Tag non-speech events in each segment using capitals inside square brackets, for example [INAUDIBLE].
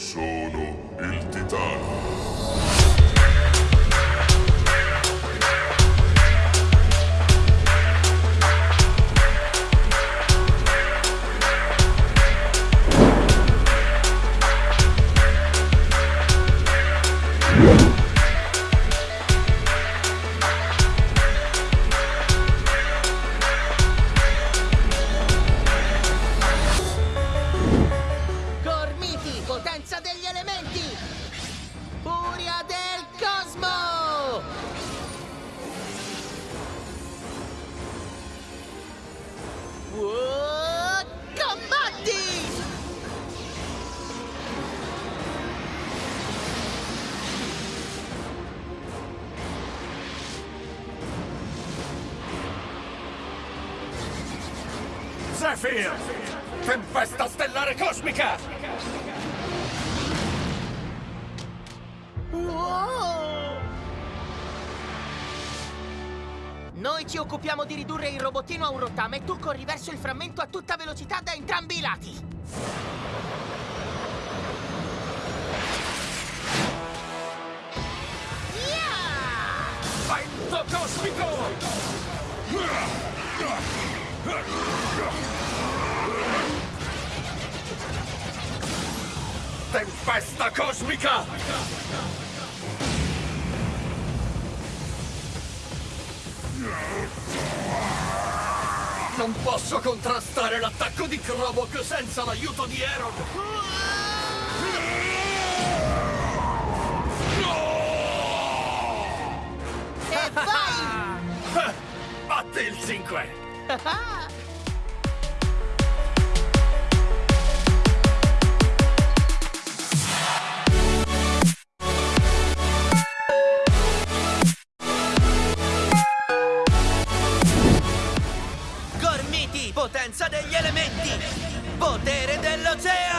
Sono il titano. Zephyr! Tempesta stellare cosmica! Wow! Noi ci occupiamo di ridurre il robottino a un rottame e tu corri verso il frammento a tutta velocità da entrambi i lati. Yeah! Vento cosmico! Tempesta cosmica! Non posso contrastare l'attacco di Krobok senza l'aiuto di Aaron! E vai! [LAUGHS] Batti il 5! Gormiti, potenza degli elementi! Potere dell'oceano!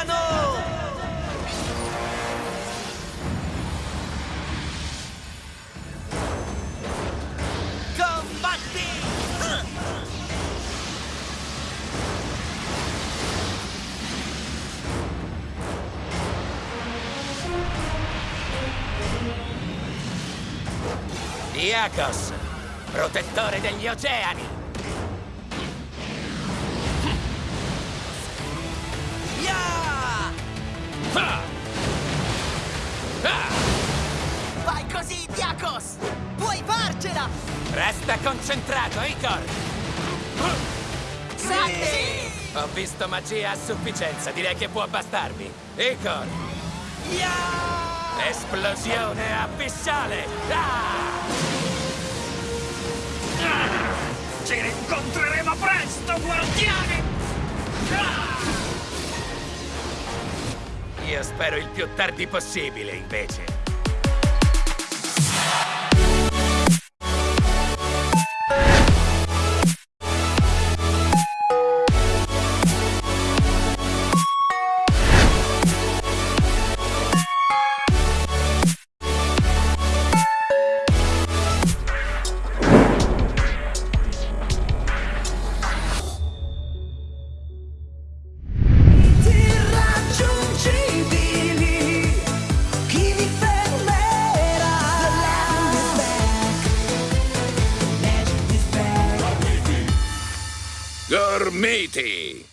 Iacos, protettore degli oceani! Vai così, Diakos! Puoi farcela! Resta concentrato, Icor! Sì! Ho visto magia a sufficienza, direi che può bastarmi. Icor! Yeah! Esplosione abissale! Ah! Guardiani! Io spero il più tardi possibile, invece. The